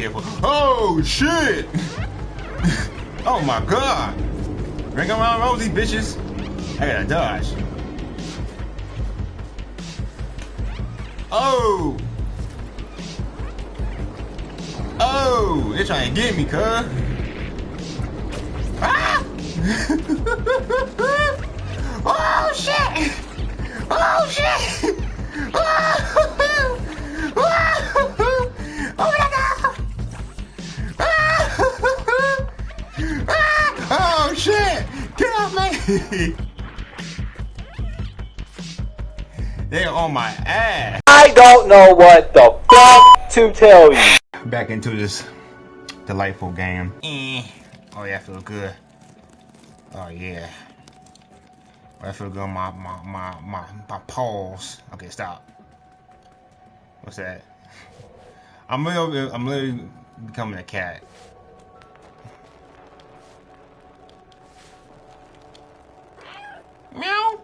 Oh, shit! oh my god! Ring around Rosie, bitches. I gotta dodge. Oh! Oh! They're trying to get me, cuz. Ah! oh, shit! Oh, shit! Oh! Oh, off me! They're on my ass. I don't know what the fuck to tell you. Back into this delightful game. Eh. Oh yeah, I feel good. Oh yeah. I feel good on my my my my, my paws. Okay, stop. What's that? I'm literally I'm literally becoming a cat. Meow.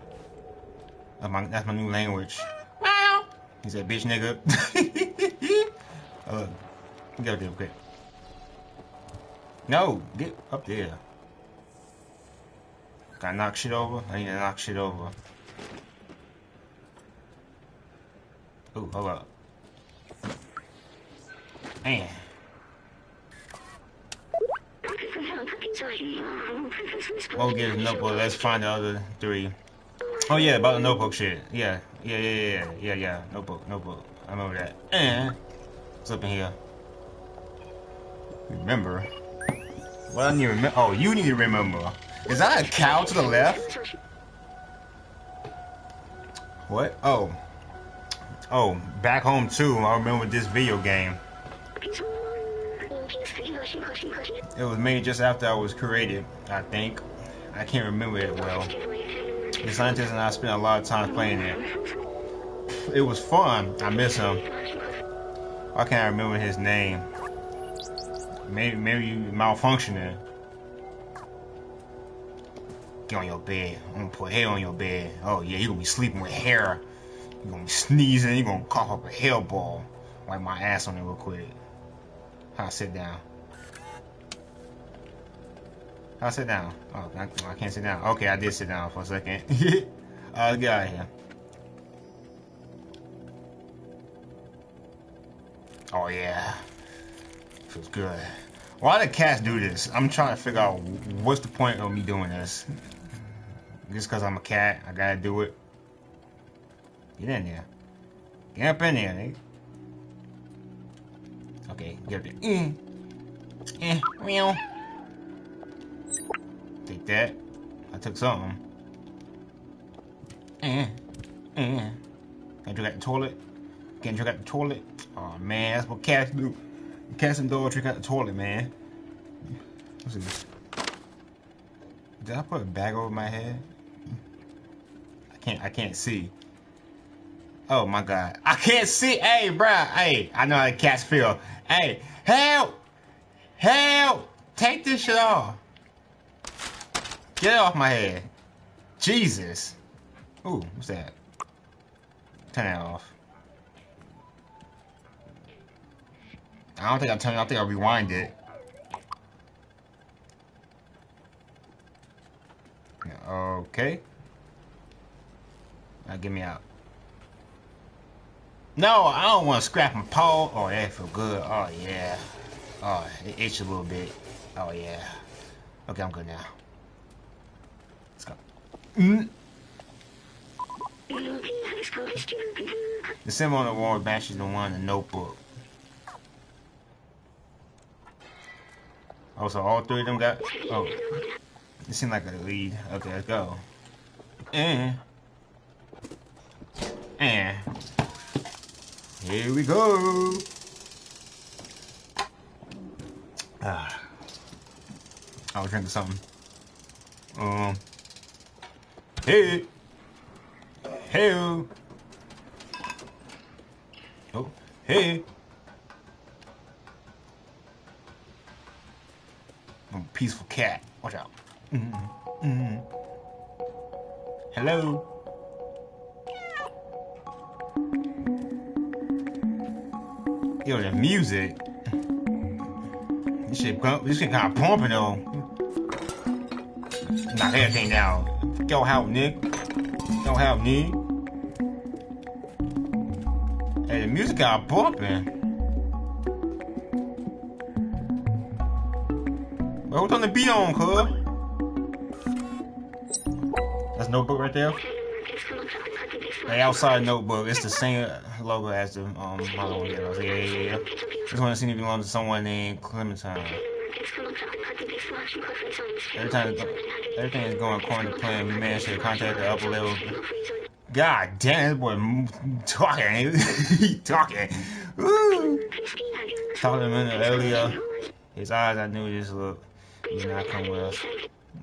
That's my that's my new language. Meow. He said, "Bitch, nigga." uh, get up there, okay. No, get up there. Gotta knock shit over. I need to knock shit over. Ooh, hold up. Man. Oh, get a notebook. Let's find the other three. Oh yeah, about the notebook shit. Yeah, yeah, yeah, yeah, yeah, yeah. Notebook, notebook. I remember that. And what's up in here? Remember? Well, I need to remember. Oh, you need to remember. Is that a cow to the left? What? Oh. Oh, back home too. I remember this video game. It was made just after I was created, I think. I can't remember it well. The scientist and I spent a lot of time playing it. It was fun. I miss him. Why can't I remember his name? Maybe maybe you malfunctioning. Get on your bed. I'm gonna put hair on your bed. Oh yeah, you gonna be sleeping with hair. you gonna be sneezing. you gonna cough up a hairball. Wipe my ass on it real quick. How I sit down. I sit down. Oh, I, I, can't sit down. Okay, I did sit down for a second. uh, let's get out of here. Oh yeah. Feels good. Why do cats do this? I'm trying to figure out what's the point of me doing this. Just because I'm a cat, I gotta do it. Get in there. Get up in there, nigga. Okay, get up there. Eh. Eh. Meow. Take that. I took something. Eh. Eh. Can I drink at the toilet? Can't drink at the toilet? Oh man, that's what cats do. Cats and dogs drink at the toilet, man. What's this? Did I put a bag over my head? I can't I can't see. Oh my god. I can't see. Hey, bruh. Hey, I know how cats feel. Hey, help! Help! Take this shit off. Get off my head. Jesus. Ooh, what's that? Turn that off. I don't think I turned it. I think I rewind it. Okay. Now get me out. No, I don't want to scrap my paw. Oh, that feel good. Oh, yeah. Oh, it itched a little bit. Oh, yeah. Okay, I'm good now. The symbol on the wall matches the one in the notebook. Oh, so all three of them got... Oh. It seemed like a lead. Okay, let's go. And... And... Here we go. Ah. I was drinking something. Um. Hey. Hey. Oh. Hey. I'm a peaceful cat. Watch out. Mm -hmm. Mm -hmm. Hello. Yo, the music. This shit, this shit kind of pumping though. Knock everything down. Go help, Nick. Go help, Nick. Hey, the music got bumping. Well, what's on the beat on, cuz? That's notebook right there. The outside notebook. It's the same logo as the um model Yeah, yeah, yeah, yeah. This one seems to belong to someone named Clementine. Every time everything is going according to plan, we managed to contact the upper level. God damn, this boy talking. he talking. Woo. Talking a minute earlier. His eyes, I knew this look. He's not coming with us.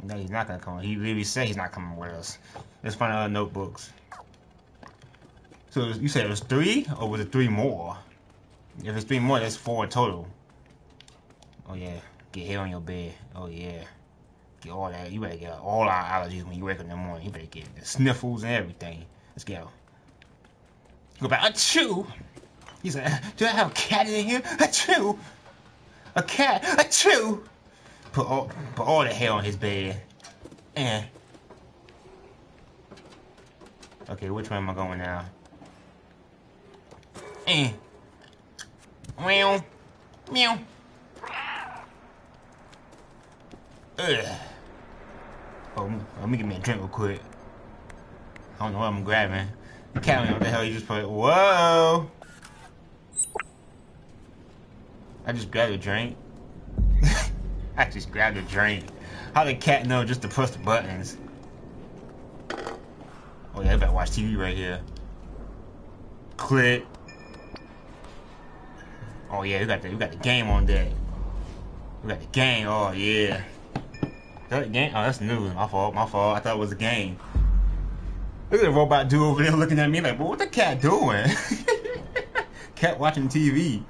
No, he's not gonna come. He literally said he's not coming with us. Let's find other notebooks. So you said it was three, or was it three more? If it's three more, that's four total. Oh yeah, get hair on your bed. Oh yeah, get all that. You better get all our allergies when you wake up in the morning. You better get the sniffles and everything. Let's go. Go back. A chew. He said, "Do I have a cat in here? A chew. A cat. A chew." Put all put all the hair on his bed. And okay, which way am I going now? Eh. Meow. Meow. Ugh. Oh, let me get me a drink real quick. I don't know what I'm grabbing. Cat, what the hell you just put? Whoa! I just grabbed a drink. I just grabbed a drink. How did cat know just to press the buttons? Oh yeah, I better watch TV right here. Click. Oh yeah, we got the we got the game on deck. We got the game. Oh yeah. That game? Oh, that's new. My fault. My fault. I thought it was a game. Look at the robot dude over there looking at me like, what the cat doing? cat watching TV.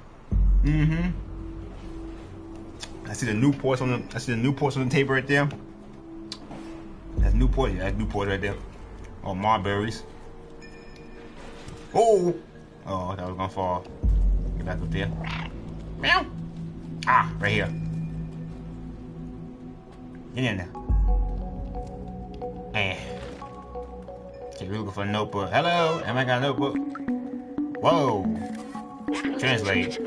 Mm-hmm. I see the Newports on the I see the Newports on the table right there. That's Newport, yeah, that's Newport right there. Oh, Marberries. Oh! Oh, that was gonna fall. Get back up there. Meow! Ah, right here. There. Eh. Okay, we're looking for a notebook. Hello, am I got a notebook? Whoa! Translate.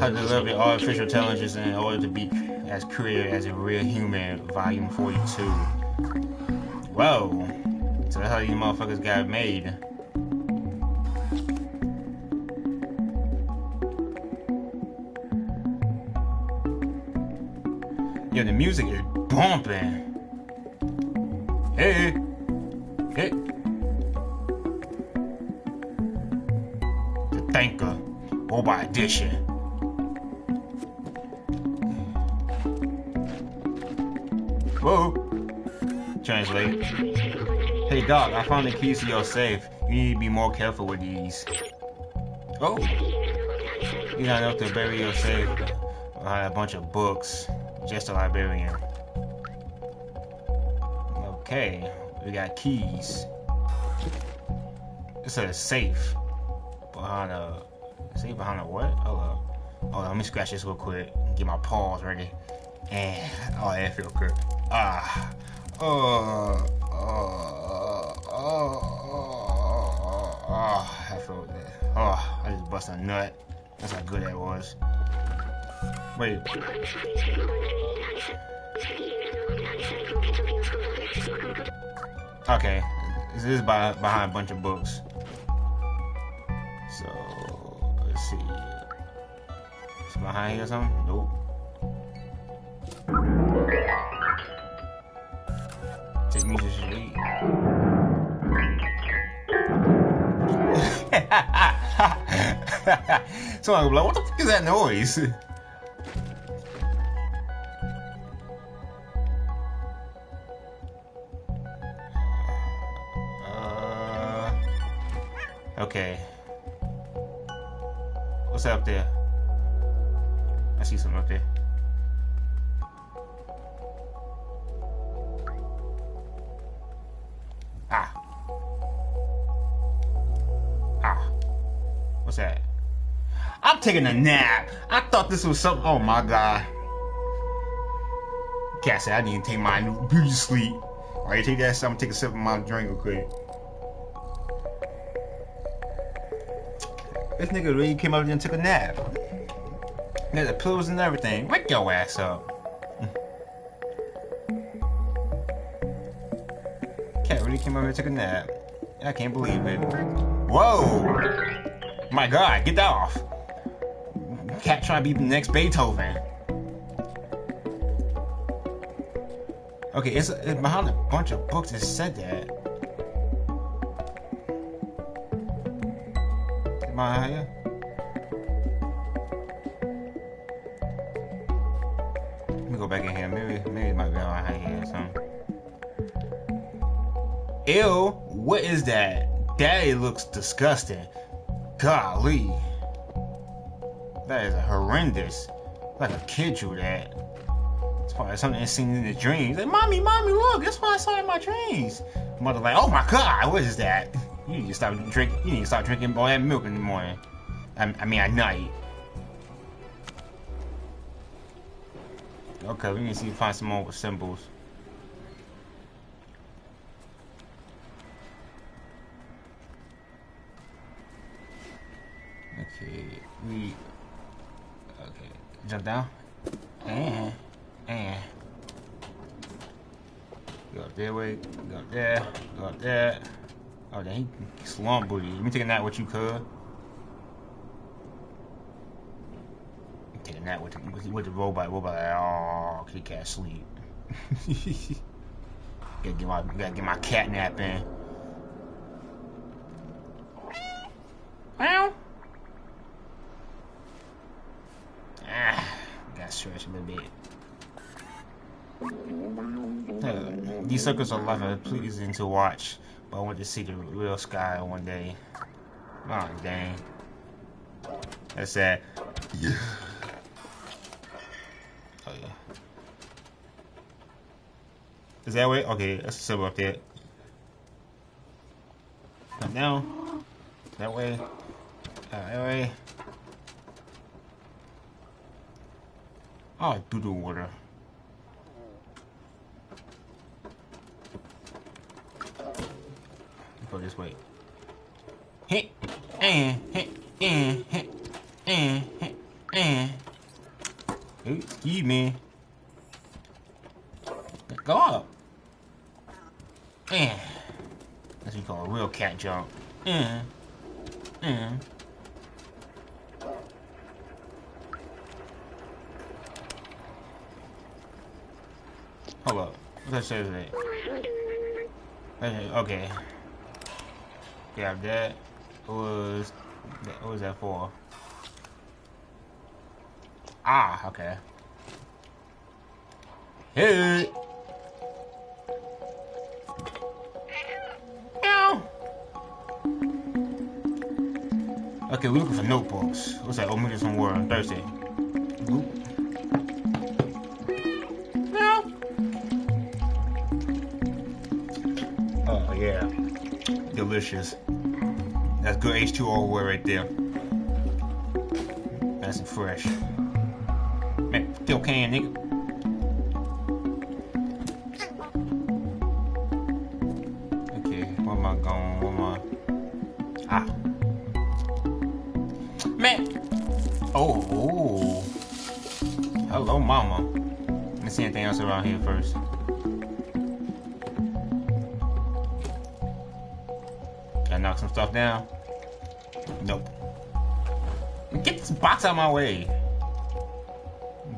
How to develop your artificial intelligence in order to be as creative as a real human, volume 42. Whoa. So that's how you motherfuckers got made. Yo, the music is bumping. Hey. Hey. The Thinker. Robot Edition. Whoa. Translate. Hey Doc, I found the keys to your safe. You need to be more careful with these. Oh. You got enough to bury your safe I behind a bunch of books. Just a librarian. Okay. We got keys. It says safe. Behind a safe behind a what? Hold up. Hold on, let me scratch this real quick. Get my paws ready. And oh that feel good. Ah. Oh. Oh. Oh. Oh. I felt that. Oh, I just busted a nut. That's how good that was. Wait. Okay. This is by, behind a bunch of books. So, let's see. Behind here or something? Nope. Take me to sleep. so I'm like, what the fuck is that noise? okay. What's up there? I see something up there. Ah. Ah. What's that? I'm taking a nap. I thought this was something. Oh my god. Cat said I need to take my beauty sleep. Alright, take that. So I'm gonna take a sip of my drink real quick. This nigga really came up and took a nap. Had the pillows and everything. Wake your ass up. Cat really came over and took a nap. I can't believe it. Whoa! My god, get that off. Cat trying to be the next Beethoven. Okay, it's, it's behind a bunch of books that said that. I? Let me go back in here. Maybe, maybe it might be on here or something. Ew, what is that? Daddy looks disgusting. Golly. That is horrendous. Like a kid drew that. It's probably something that's seen in the dreams. Like, mommy, mommy, look, that's what I saw in my dreams. Mother like, oh my god, what is that? You need to stop drinking. You need to stop drinking all that milk in the morning. I, I mean, at night. Okay, we need to see find some more symbols. Okay, we okay jump down and and go up there way, go up there, go up there. Oh, then he slump booty. Let me take a nap with you, cuz. Take a nap with the, with the, robot. Robot, oh, he can't sleep. gotta get my gotta get my cat nap in. Meow. Ah, gotta stretch a little bit. Uh, these circles are life pleasing to watch, but I want to see the real sky one day. Oh dang. That's sad. Yeah. Oh yeah. Is that way? Okay, that's a symbol up there. Come down. That way. Uh, that way. Oh, doo doo water. Go this way. Hit, and hit, and hit, and hit, and. Excuse me. Go up. And. That's what you call a real cat jump. And. And. Hold up. What that says that? Okay. okay. Yeah, that was. What was that for? Ah, okay. Hey. Okay, we're looking for notebooks. What's that? Oh, me some word on Thursday. Oop. Oh yeah, delicious. That's good H2O word right there. Nice and fresh. Man, still can, nigga. Okay, where am I going? Where am I? Ah. Man! Oh, oh. Hello, mama. Let me see anything else around here first. I knock some stuff down? Out my way.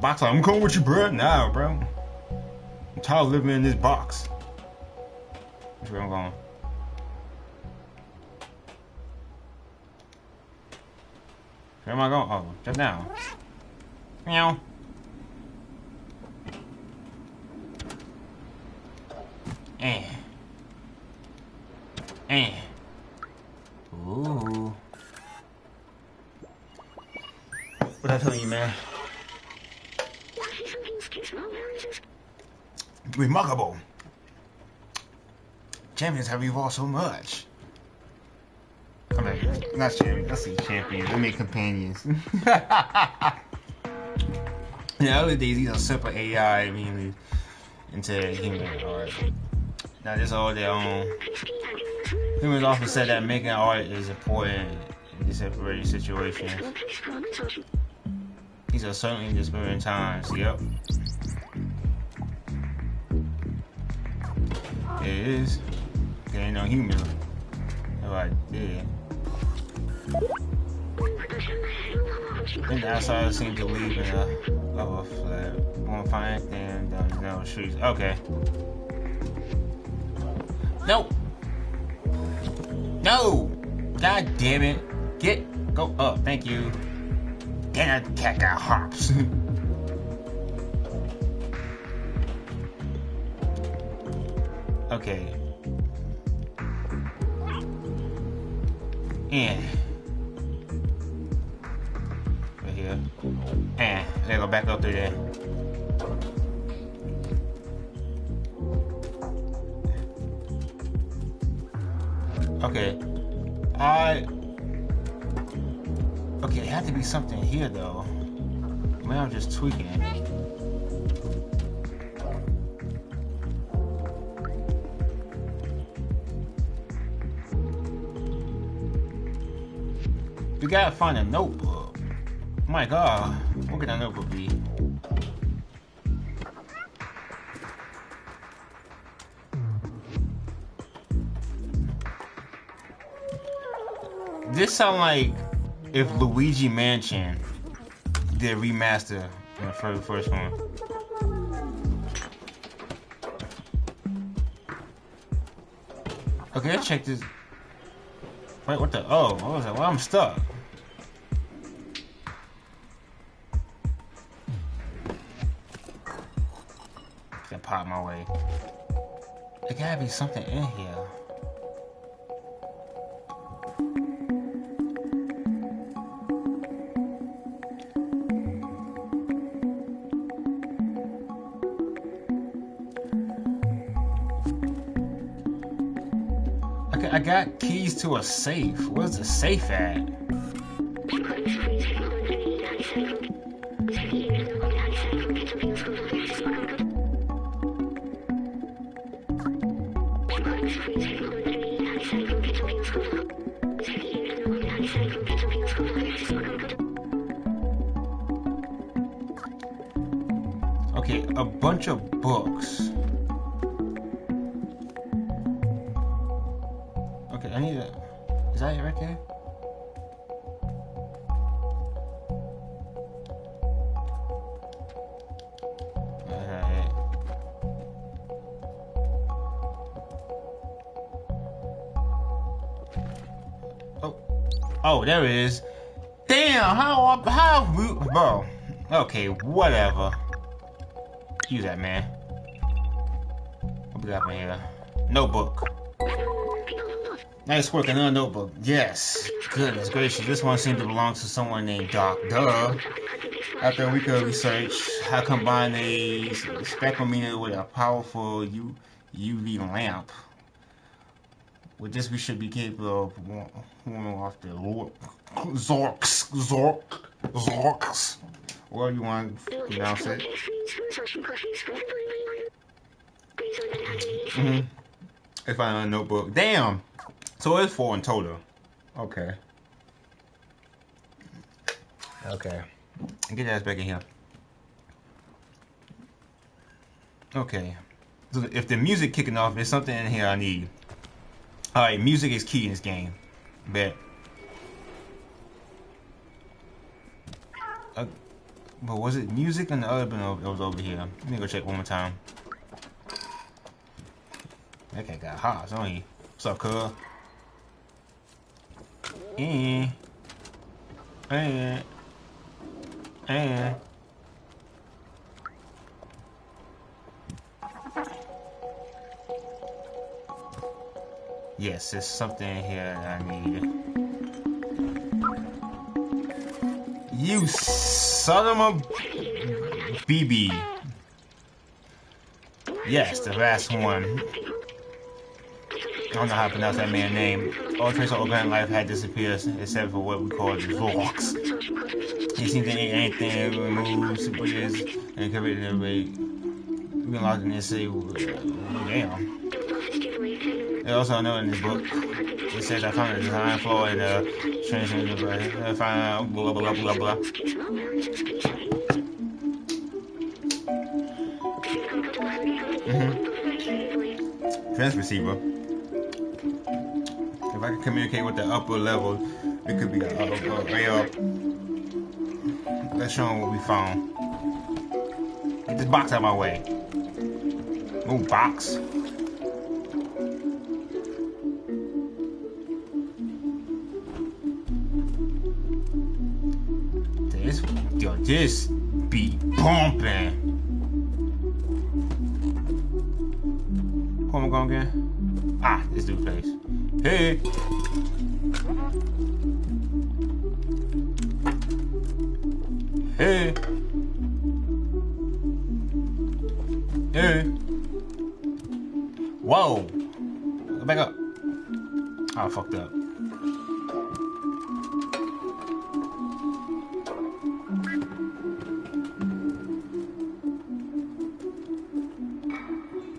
Box, I'm coming with you, bro. Nah, bro. I'm tired of living in this box. Which way I'm going? Where am I going? Oh, just now. Meow. Eh. Ooh. What I tell you, man? Remarkable. Champions have evolved so much. Come here. Not champions. Let's see, champions. Let me companions. In the early days, these are simple AI immediately into human art. Now, this is all their own. Humans often said that making art is important in these temporary situations. These are certainly disturbing times. Yep. Is. There ain't no human. Right there. And the outsiders seem to leave in a a flat. Won't find anything down the streets. Okay. No. No. God damn it. Get go up. Thank you. Damn that cat got hops. okay. And right here. And they go back up through there. Okay. I Okay, it had to be something here though. Maybe I'm just tweaking. We gotta find a notebook. My god, what could that notebook be? This sound like if Luigi Mansion did remaster for the first one. Okay, let's check this. Wait, what the? Oh, I was like, well, I'm stuck. There something in here. Okay, I got keys to a safe. Where's the safe at? Whatever. Use that, man. What we got in here? Notebook. Nice work, another notebook. Yes. Goodness gracious, this one seems to belong to someone named Doc. Duh. After a week of research, I combined a spectrometer with a powerful U UV lamp. With this, we should be capable of warming off the Zorks, Zork, Zorks. Well, you want to pronounce it? Mm-hmm. I found a notebook. Damn. So it's four in total. Okay. Okay. Get that back in here. Okay. So if the music kicking off, there's something in here I need. Alright, music is key in this game. Bet. But was it music and the other one was over here? Let me go check one more time. That cat got hot, don't he? What's up, cuz? Eh. Eh. Eh. Yes, there's something in here that I need. You a BB. Yes, the last one. I don't know how to pronounce that man's name. All trace of organic life had disappeared except for what we call the Zorks. It seems to ain't anything removed, super years, and covered in every. We can lock in this uh, well, damn. They also know in this book, it. If I can communicate with the upper level, it could be a, way up. Let's show what we found. Get this box out of my way. Move box. This beat bumping. Who am I going again? Ah, this dude place. Hey. Hey. Hey. Whoa. Back up. Oh, I fucked up.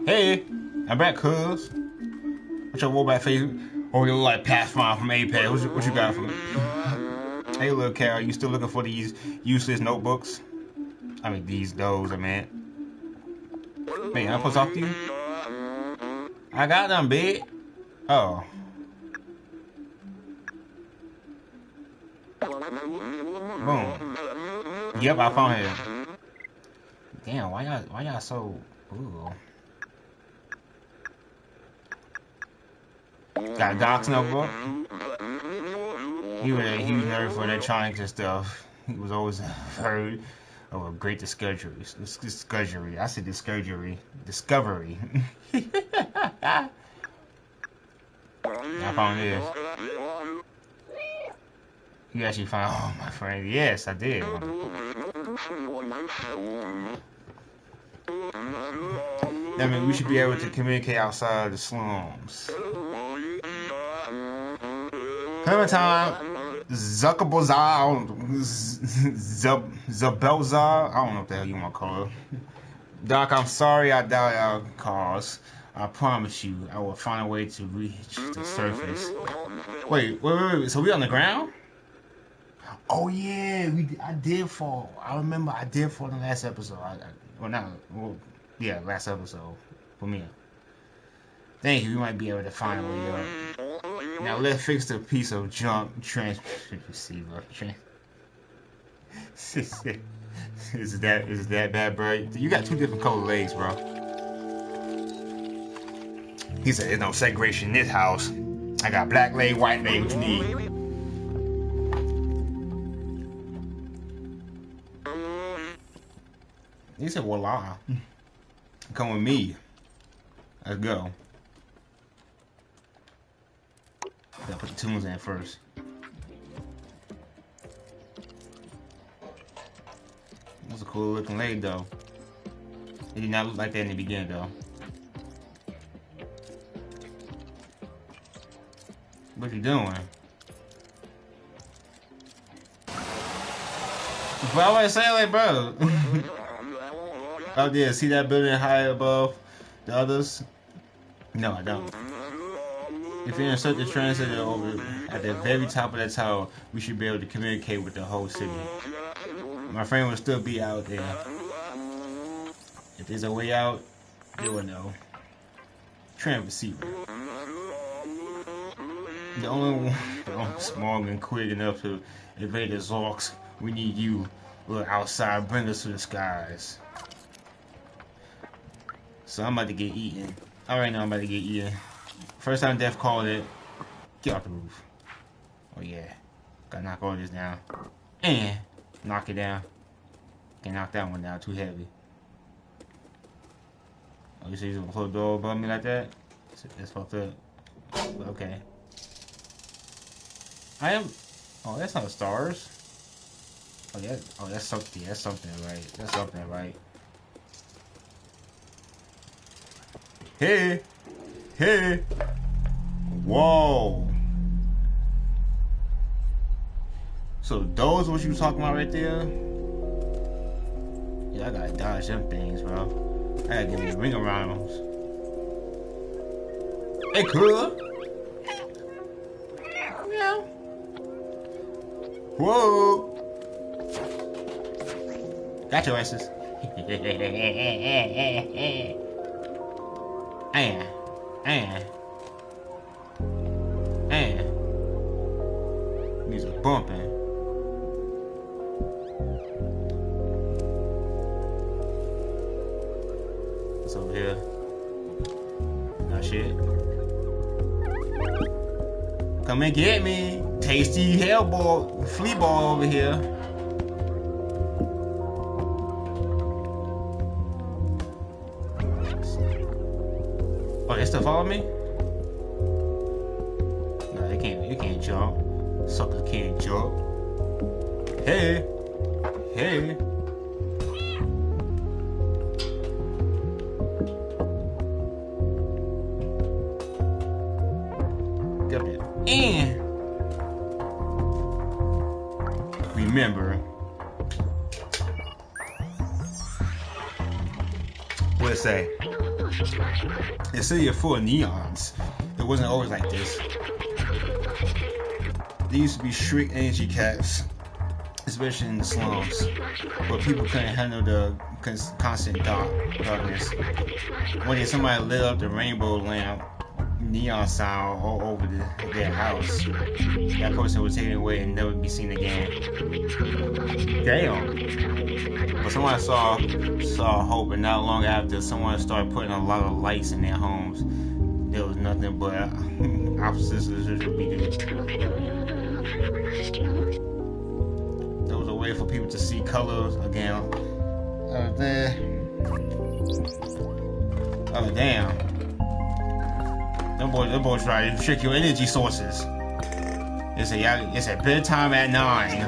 Hey, I'm back, cuz. What's your robot face? Oh, you look like Pathfinder from Apex. What you, what you got for me? Hey, little Carol, you still looking for these useless notebooks? I mean, these, those, I meant. Man, I'm supposed to talk to you? I got them, big. Oh. Boom. Yep, I found him. Damn, why y'all, why y'all so, ooh. Got Doc's notebook. He was a huge nerd for electronics and stuff. He was always heard of a great discovery. Discovery. I said discovery. Discovery. I found this. You actually found, oh my friend, yes, I did. I mean, we should be able to communicate outside of the slums. Clementine, Zuckerbazar, Zabelzar, I don't know what the hell you want to call her. Doc, I'm sorry I died our cause. I promise you, I will find a way to reach the surface. Wait, wait, wait, wait. So we on the ground? Oh yeah, we I did fall. I remember I did fall in the last episode. I, I, well, not well, yeah, last episode for me. Thank you. We might be able to find a way up. Uh, Now let's fix the piece of junk transmission receiver. is that is that bad, bro? You got two different color legs, bro. He said, "There's no segregation in this house. I got black leg, white leg. What you need?" He said, voila. Come with me. Let's go. Gotta put the tunes in first. That's a cool looking lady though. It did not look like that in the beginning though. What you doing? Would I say like bro? Oh yeah, see that building high above the others? No, I don't. If you insert the translator over at the very top of that tower, we should be able to communicate with the whole city. My friend will still be out there. If there's a way out, they will know. Tram receiver. The only one small and quick enough to evade the Zorks. We need you. Look outside, bring us to the skies. So I'm about to get eaten. Alright now I'm about to get eaten. First time Death called it. Get off the roof. Oh yeah. Gotta knock all this down. And knock it down. Can't knock that one down, too heavy. Oh, you you're gonna close the door above me like that? That's fucked up. Okay. I am oh that's not stars. Oh yeah oh that's something that's something right. That's something right. Hey! Hey! Whoa. So those what you talking about right there? Yeah, I gotta dodge them things, bro. I gotta give me a ring around them. Hey, cool. Meow. Whoa. Got your asses. and, and, and. These are bumping. What's over here? Not shit. Come and get me. Tasty hellball, flea ball over here. Me? No, they can't. You can't jump. Sucker can't jump. Hey, hey. Get. And remember, what it say? It said you're full of neons. It wasn't always like this. There used to be strict energy caps, especially in the slums, where people couldn't handle the constant dark darkness. One day somebody lit up the rainbow lamp, neon sign all over the, their house. That person was taken away and never be seen again. Damn. But someone saw saw hope, and not long after, someone started putting a lot of lights in their homes. There was nothing but uh, opposites would be There was a way for people to see colors again. Oh, there. Oh, damn. Them boys, them boys try to trick your energy sources. It's a, it's a bedtime at nine.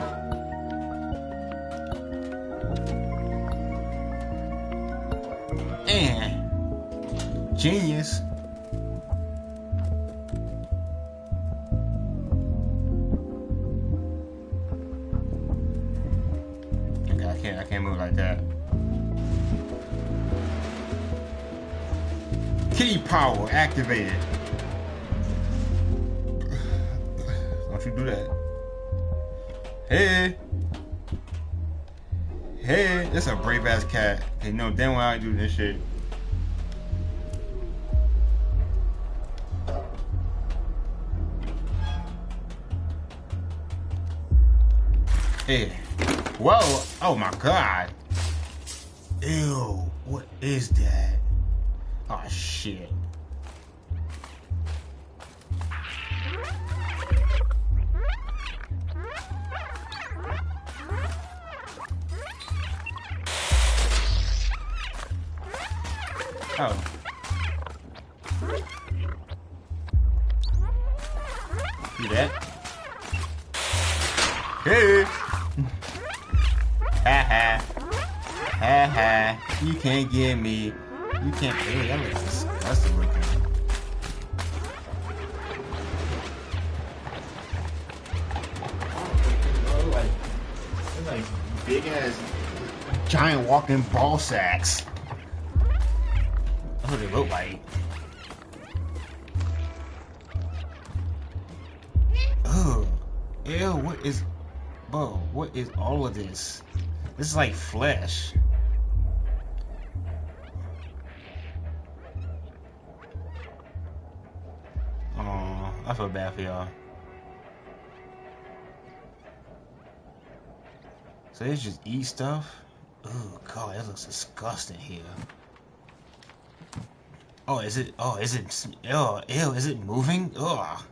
And genius. Okay, I can't I can't move like that. Kitty power activated. Do that. Hey. Hey, that's a brave ass cat. Hey, no, damn well I do this shit. Hey. Whoa. Oh my god. Ew. What is that? Oh shit. Oh. See that? Hey! ha ha. Ha ha. You can't get me. You can't. Hey, that looks disgusting looking. like, like big ass giant walking ball sacks. What they look like. Ugh. Ew, what is... Bro, what is all of this? This is like flesh. Oh, I feel bad for y'all. So they just eat stuff? Oh god, that looks disgusting here. Oh, is it? Oh, is it? Oh, ew! Is it moving? Oh.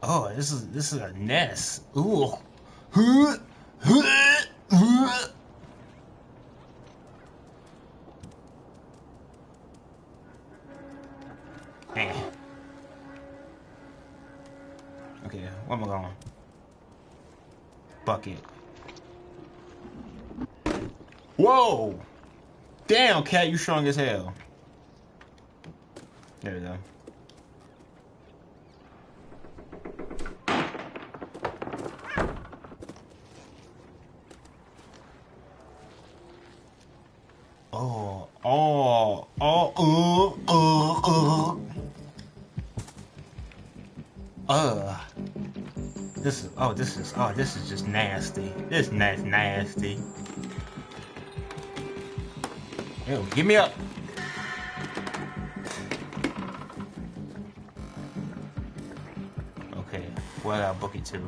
Oh, this is this is a nest. Ooh. Eh. Okay, where am I going? Bucket. Whoa! Damn, cat, you strong as hell. There we go. Oh, oh, oh, oh, oh, oh. This is, oh, this is, oh, this is just nasty. This is nasty. Yo, give me up. Where did I book it to?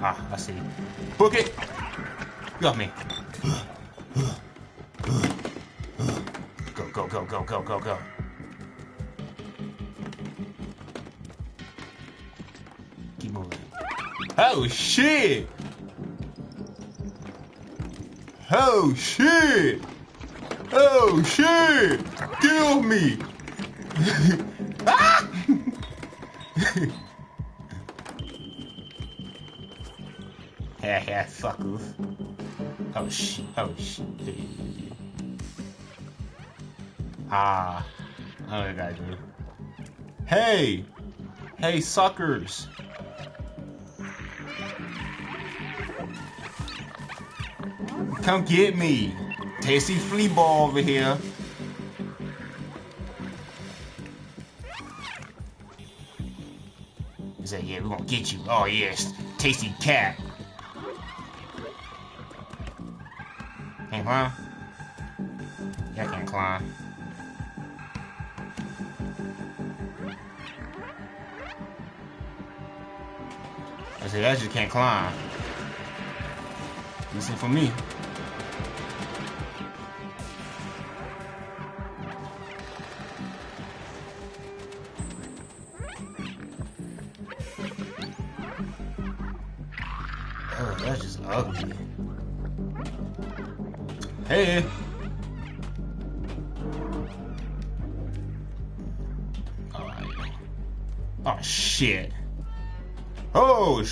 Ah, I see. Book it! Got me. Go, go, go, go, go, go, go. Keep moving. Oh, shit! Oh, shit! Oh, shit! Kill me! yeah, fuck off. Oh shit, oh shit. Ah, oh, I gotta do. Hey! Hey, suckers! Come get me! Tasty flea ball over here. He said, yeah, we're gonna get you. Oh, yes, tasty cat. Yeah, I can't climb. I said, I just can't climb. Decent for me.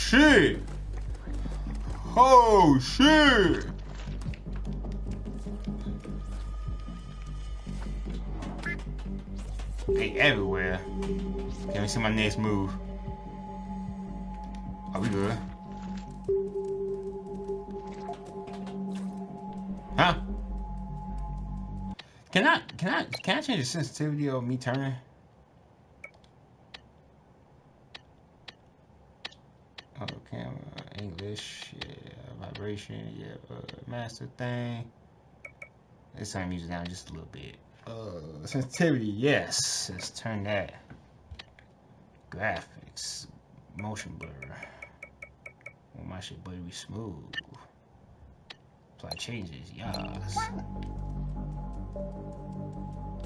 Shit! Oh, shit! They everywhere. Can we see my next move? Are we good? Huh? Can I can I can I change the sensitivity of me turning? Oh, camera, English, yeah, vibration, yeah, uh, master thing. Let's turn music down just a little bit. Uh, sensitivity, yes. Let's turn that. Graphics, motion blur. Want my shit buttery smooth. Apply changes, yes.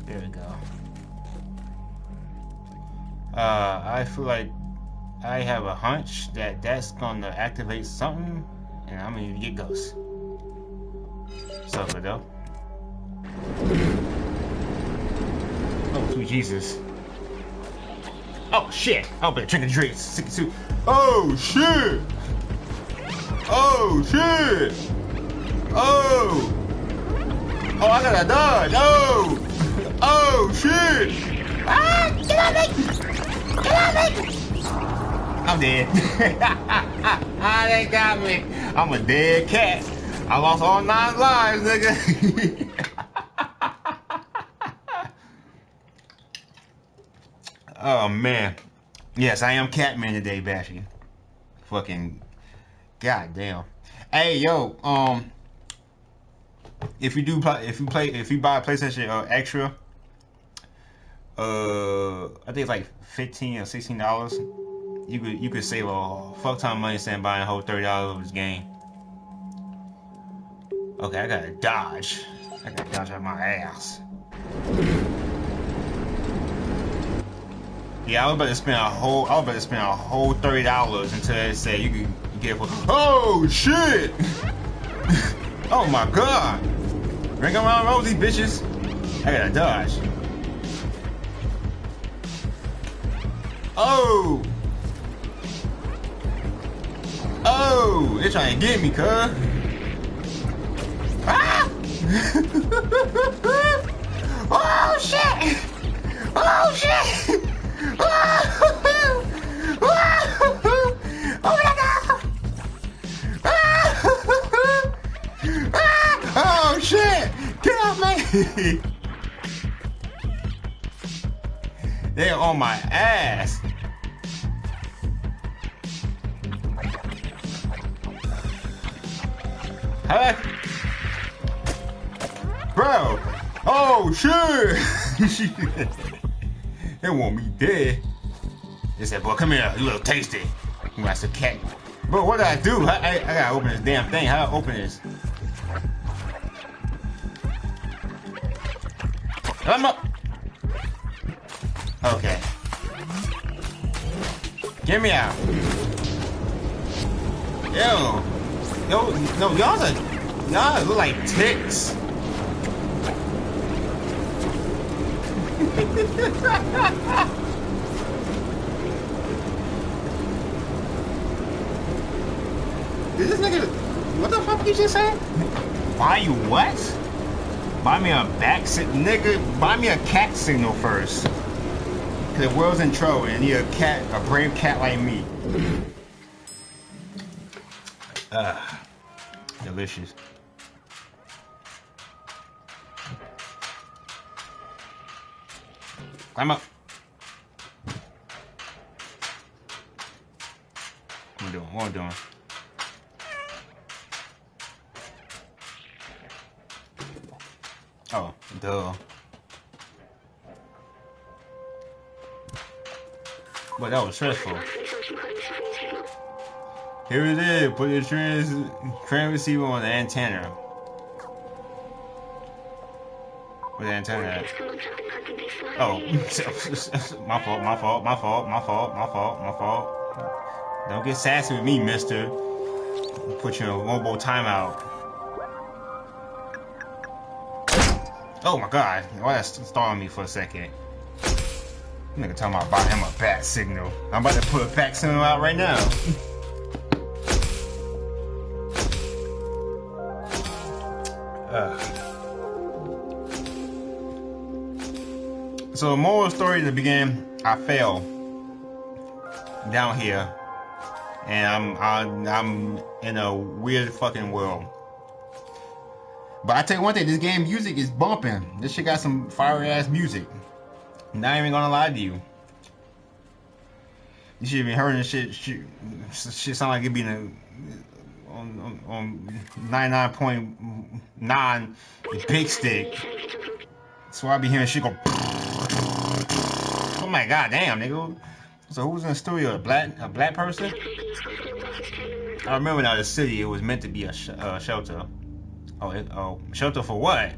There we go. Uh, I feel like I have a hunch that that's gonna activate something, and I'm gonna get ghosts. Good though. Oh, sweet Jesus. Oh shit! Oh, better drink the drinks. 62. Oh shit! Oh shit! Oh! Oh, I gotta dodge! Oh! Oh shit! Ah! Get off me! Get off me! I'm dead. ah, they got me. I'm a dead cat. I lost all nine lives, nigga. oh man. Yes, I am Catman today, Bashy. Fucking goddamn. Hey yo, um if you do play if you play if you buy a PlayStation uh, extra uh I think it's like 15 or 16 dollars you could you could save a fuck ton of money instead of buying a whole thirty dollars of this game. Okay, I gotta dodge. I gotta dodge out my ass. Yeah, I was about to spend a whole I was about to spend a whole thirty dollars until they said you could get for Oh shit! oh my god! Ring around rosy bitches. I gotta dodge. Oh! Oh, they're trying to get me, cuz. Oh, shit! Oh, shit! Oh, oh, oh god! Oh, shit! They're on my ass. Huh? Oh, shit. they want me dead. They said, boy, come here. You little tasty. Got some cat. Bro, what do I do? I, I, I gotta open this damn thing. How do I open this? I'm up. Okay. Get me out. Yo. Yo, no, y'all are, y'all look like ticks. Is this nigga, what the fuck you just say? Buy you what? Buy me a back nigga, buy me a cat signal first. Cause the world's in trouble and you a cat, a brave cat like me. Ah, delicious. Climb up. What I doing? What I doing? Oh, duh. But that was stressful. Here it is. Put your trans trans receiver on the antenna. Where the antenna at? Oh, my fault, my fault, my fault, my fault, my fault, my fault. Don't get sassy with me, mister. Put you in a mobile timeout. Oh my god, why that stall me for a second? Nigga talking about buying him a bat signal. I'm about to put a bat signal out right now. So, moral story to begin, I fell down here, and I'm I'm, I'm in a weird fucking world. But I tell you one thing, this game music is bumping. This shit got some fire ass music. Not even gonna lie to you. You should been hearing this shit. Shit, shit sound like it be in a, on on 99.9 big stick. So I be hearing shit go. Oh my god, damn, nigga. So who's in the studio? A black a black person? I remember now the city. It was meant to be a sh uh, shelter. Oh, it, oh, shelter for what?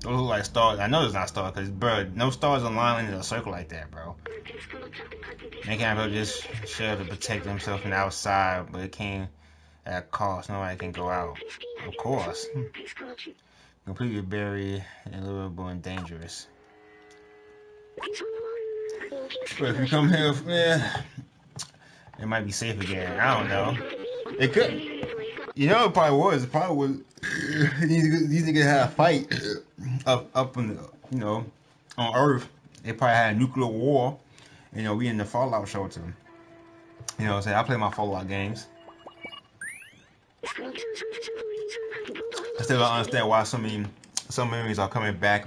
Those look like stars. I know it's not stars, because, bro, no stars align in a circle like that, bro. They can't build this shell to protect themselves from the outside, but it came at a cost. Nobody can go out. Of course. Completely buried and livable and dangerous. But if you come here, yeah, it might be safe again. I don't know. It could. You know, it probably was. It probably was. these, these niggas had a fight up, up on the, you know, on Earth. They probably had a nuclear war. You know, we in the Fallout shelter. You know what I'm? I play my Fallout games. I still don't understand why some many, some memories are coming back,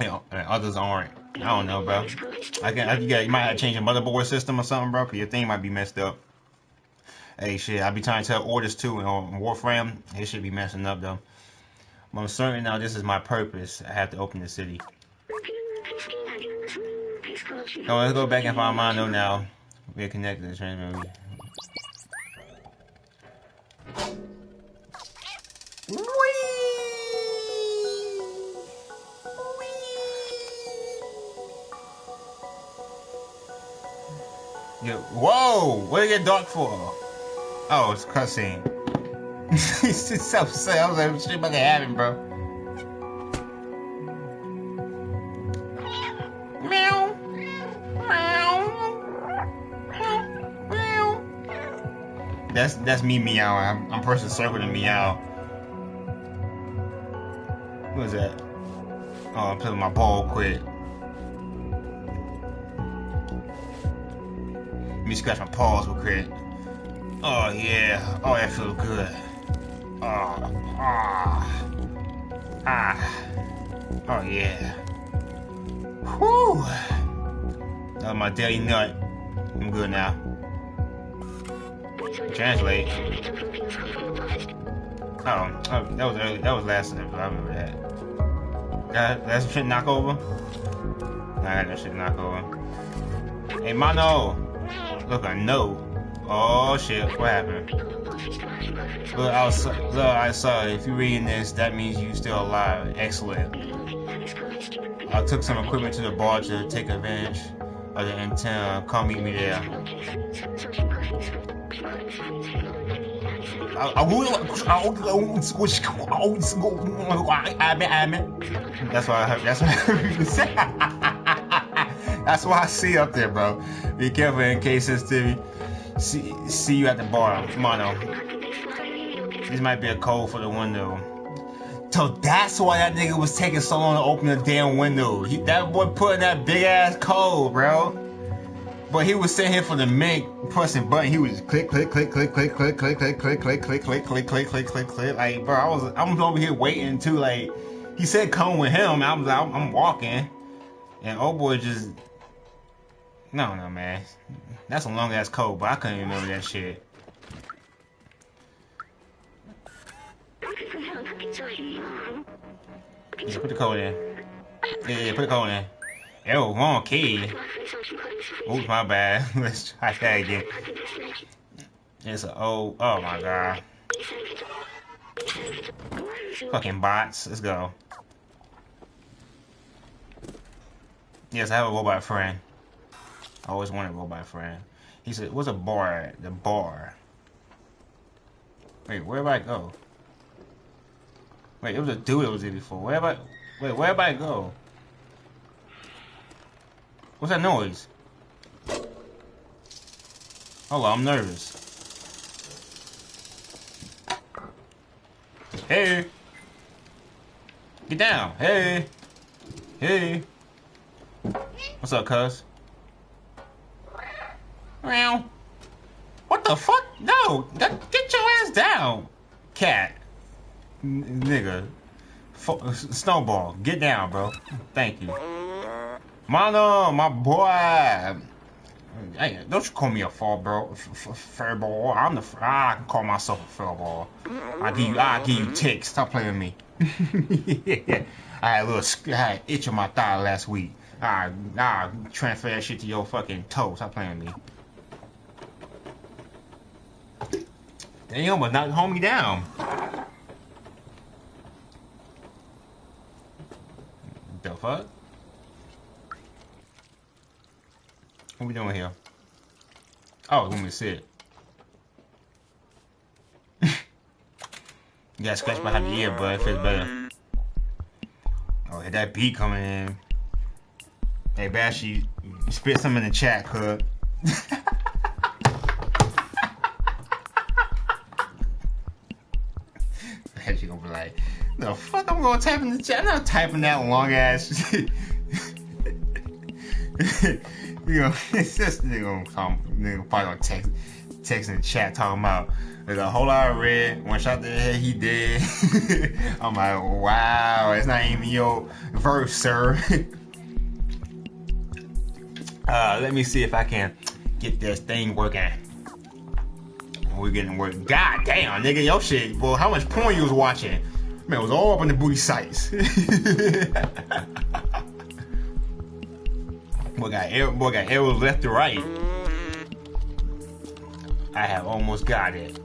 you know, and others aren't. I don't know, bro. I can, I, you, got, you might have to change your motherboard system or something, bro, because your thing might be messed up. Hey, shit, I be trying to tell orders too on Warframe. It should be messing up though. But I'm certain now this is my purpose. I have to open the city. Oh, let's go back and find Mondo now. We're connected to the transmitter. Whoa! What did it get dark for? Oh, it's cussing. He's just sad. I was like, shit about to happen, bro. Meow. Meow. Meow. That's that's me meowing. I'm, I'm pressing circle to meow. What is that? Oh, I'm playing my ball quick. Me scratch my paws real quick. Oh yeah. Oh that feels good. Oh Oh, ah, ah. Oh yeah. Whew. That was my daily nut. I'm good now. Translate. Oh, oh that was early. That was last episode. I remember that. That that's shit knock over. Nah, I got that shit knock over. Hey, Momo. Look, I know. Oh shit, what happened? Look, I was, look, I saw. If you're reading this, that means you're still alive. Excellent. I took some equipment to the bar to take advantage of the antenna. Come meet me there. Will. Oh that's why I heard. That's what I heard you say. That's why I see up there, bro. Be careful in case to see, see you at the bar, Momo. This might be a code for the window. So that's why that nigga was taking so long to open the damn window. He, that boy put in that big ass code, bro. But he was sitting here for the minute pressing button. He was click, click, click, click, click, click, click, click, click, click, click, click, click, click, click, click, click. Like, bro, I was, I'm over here waiting too. Like, he said come with him. I was, I'm walking, and old boy just, no, no, man. That's a long ass code, but I couldn't remember that shit. Yeah, put the code in. Yeah, yeah, put the code in. Ew, wrong key. Oops, my bad. Let's try that again. It's a oh, oh my god. Fucking bots. Let's go. Yes, I have a robot friend. I always wanted to go by friend. He said, what's a bar? The bar. Wait, where did I go? Wait, it was a dude that was here before. Where I? Wait, where did I go? What's that noise? Hold on, I'm nervous. Hey! Get down! Hey! Hey! What's up, cuz? Meow. What the fuck? No! Get your ass down! Cat. N nigga. F snowball. Get down, bro. Thank you. Momo, my boy. Hey, don't you call me a fall bro, fair ball. I'm the I can call myself a fair ball. I give you I give you ticks. Stop playing with me. I had a little I had itch on my thigh last week. I I transfer that shit to your fucking toe. Stop playing with me. But not hold me down. The fuck? What we doing here? Oh, let me see it. you gotta scratch behind the ear, but it feels better. Oh, hit that beat coming in. Hey, Bashy, spit some in the chat, cuz. type in the chat? I'm not typing that long ass you know, it's just nigga gonna come, nigga probably gonna text, text in the chat talking about there's a whole lot of red. One shot the head, he dead. I'm like, wow, it's not even your verse, sir. uh, let me see if I can get this thing working. We're getting work. God damn, nigga, your shit. Well, how much porn you was watching? Man, it was all up on the booty sites. Boy got arrow, boy got arrows left to right. I have almost got it.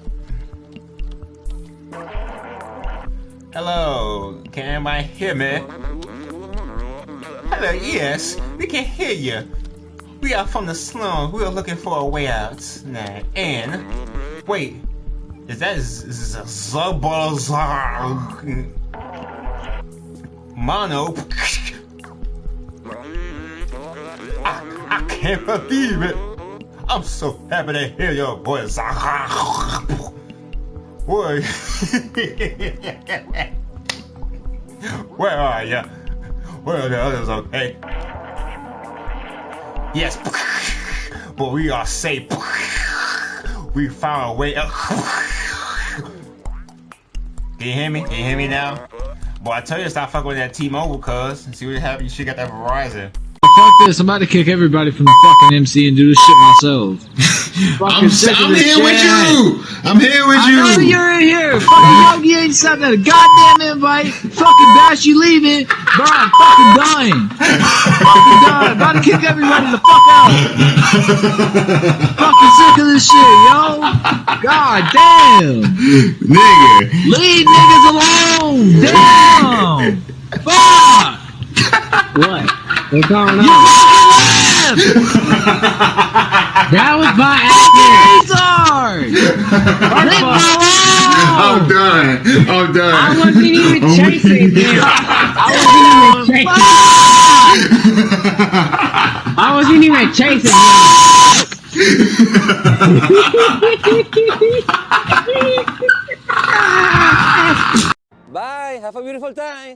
Hello, can anybody hear me? Hello, yes, we can hear you. We are from the slum. We are looking for a way out. Nah, and wait, is that Zubazar Momo? I can't believe it. I'm so happy to hear your voice. Boy. Where are you? Where are the others? Okay. Yes. But we are safe. We found a way up. Can you hear me? Can you hear me now? Boy, I tell you to stop fucking with that T-Mobile, cuz. See what happened? You should got that Verizon. Fuck this, I'm about to kick everybody from the fucking MC and do this shit myself. I'm, Fucking sick of I'm this here with you. I'm here with I know you. you're in here. Fucking Yogi ain't sent that goddamn invite. Fucking Bash, you leaving. Bro, I'm fucking done. fucking done. About to kick everybody the fuck out. fucking sick of this shit, yo. God damn. Nigga. Leave niggas alone. Damn. Fuck. What? What's going You on? Fucking left. That was my accident. Retard. Leave me I'm alone. done. I'm done. I wasn't even oh I'm chasing weak. him. I wasn't even chasing. I wasn't even chasing him. Bye. Have a beautiful time.